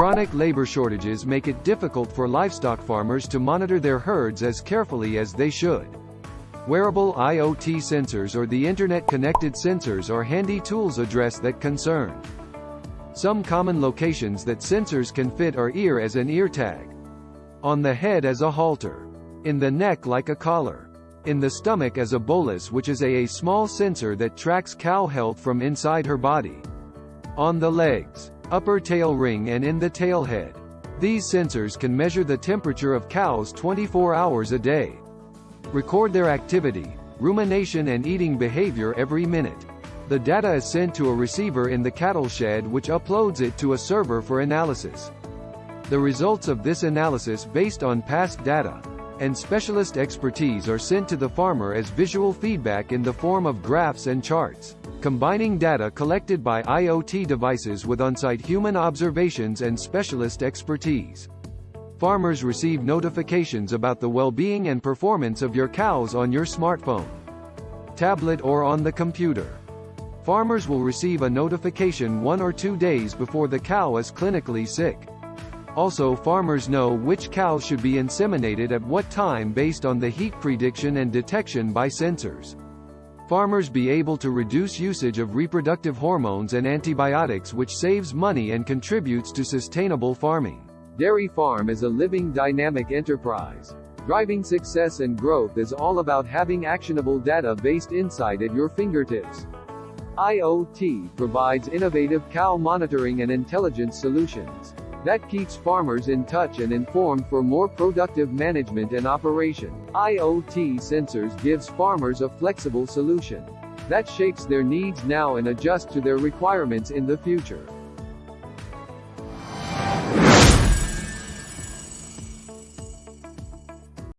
Chronic labor shortages make it difficult for livestock farmers to monitor their herds as carefully as they should. Wearable IoT sensors or the internet-connected sensors are handy tools address that concern. Some common locations that sensors can fit are ear as an ear tag, on the head as a halter, in the neck like a collar, in the stomach as a bolus which is a, a small sensor that tracks cow health from inside her body, on the legs, upper tail ring and in the tail head. These sensors can measure the temperature of cows 24 hours a day. Record their activity, rumination and eating behavior every minute. The data is sent to a receiver in the cattle shed which uploads it to a server for analysis. The results of this analysis based on past data and specialist expertise are sent to the farmer as visual feedback in the form of graphs and charts, combining data collected by IoT devices with on-site human observations and specialist expertise. Farmers receive notifications about the well-being and performance of your cows on your smartphone, tablet or on the computer. Farmers will receive a notification one or two days before the cow is clinically sick. Also farmers know which cows should be inseminated at what time based on the heat prediction and detection by sensors. Farmers be able to reduce usage of reproductive hormones and antibiotics which saves money and contributes to sustainable farming. Dairy Farm is a living dynamic enterprise. Driving success and growth is all about having actionable data-based insight at your fingertips. IoT provides innovative cow monitoring and intelligence solutions that keeps farmers in touch and informed for more productive management and operation. IoT sensors gives farmers a flexible solution that shapes their needs now and adjusts to their requirements in the future.